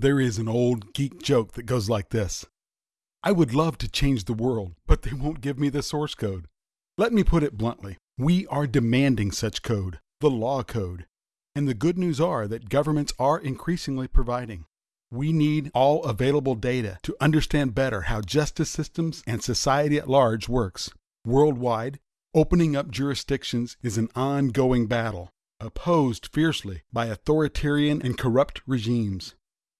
There is an old geek joke that goes like this I would love to change the world, but they won't give me the source code. Let me put it bluntly we are demanding such code, the law code. And the good news are that governments are increasingly providing. We need all available data to understand better how justice systems and society at large works. Worldwide, opening up jurisdictions is an ongoing battle, opposed fiercely by authoritarian and corrupt regimes.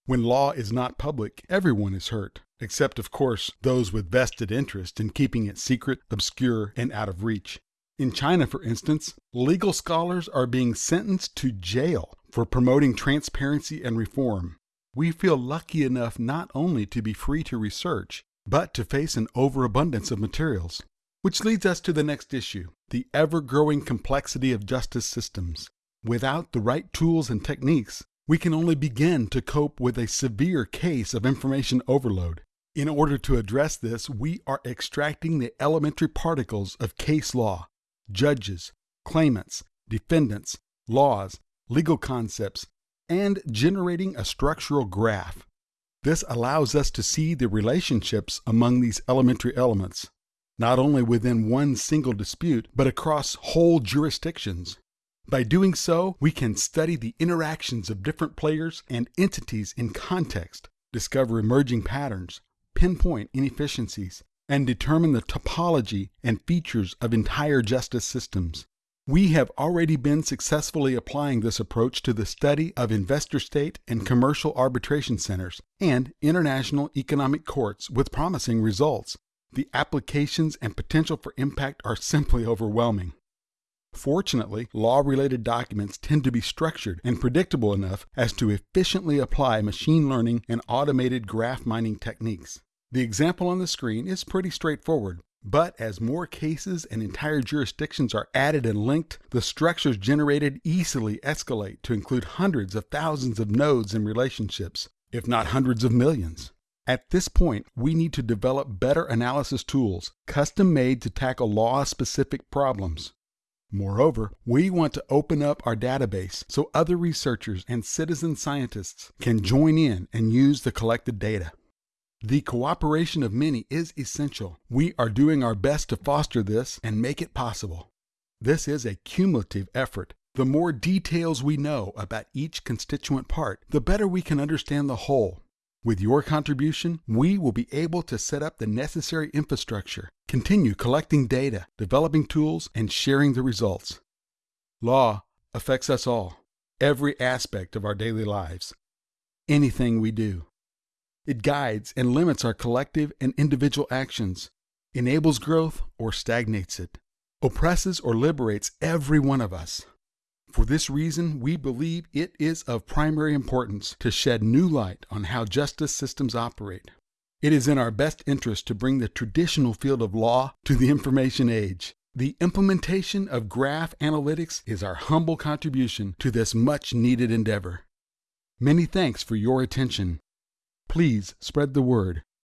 When law is not public, everyone is hurt, except, of course, those with vested interest in keeping it secret, obscure, and out of reach. In China, for instance, legal scholars are being sentenced to jail for promoting transparency and reform. We feel lucky enough not only to be free to research, but to face an overabundance of materials. Which leads us to the next issue the ever growing complexity of justice systems. Without the right tools and techniques, we can only begin to cope with a severe case of information overload. In order to address this, we are extracting the elementary particles of case law, judges, claimants, defendants, laws, legal concepts, and generating a structural graph. This allows us to see the relationships among these elementary elements, not only within one single dispute, but across whole jurisdictions. By doing so, we can study the interactions of different players and entities in context, discover emerging patterns, pinpoint inefficiencies, and determine the topology and features of entire justice systems. We have already been successfully applying this approach to the study of investor state and commercial arbitration centers and international economic courts with promising results. The applications and potential for impact are simply overwhelming. Fortunately, law related documents tend to be structured and predictable enough as to efficiently apply machine learning and automated graph mining techniques. The example on the screen is pretty straightforward, but as more cases and entire jurisdictions are added and linked, the structures generated easily escalate to include hundreds of thousands of nodes and relationships, if not hundreds of millions. At this point, we need to develop better analysis tools, custom made to tackle law specific problems. Moreover, we want to open up our database so other researchers and citizen scientists can join in and use the collected data. The cooperation of many is essential. We are doing our best to foster this and make it possible. This is a cumulative effort. The more details we know about each constituent part, the better we can understand the whole. With your contribution, we will be able to set up the necessary infrastructure, continue collecting data, developing tools, and sharing the results. Law affects us all, every aspect of our daily lives, anything we do. It guides and limits our collective and individual actions, enables growth or stagnates it, oppresses or liberates every one of us. For this reason, we believe it is of primary importance to shed new light on how justice systems operate. It is in our best interest to bring the traditional field of law to the information age. The implementation of graph analytics is our humble contribution to this much needed endeavor. Many thanks for your attention. Please spread the word.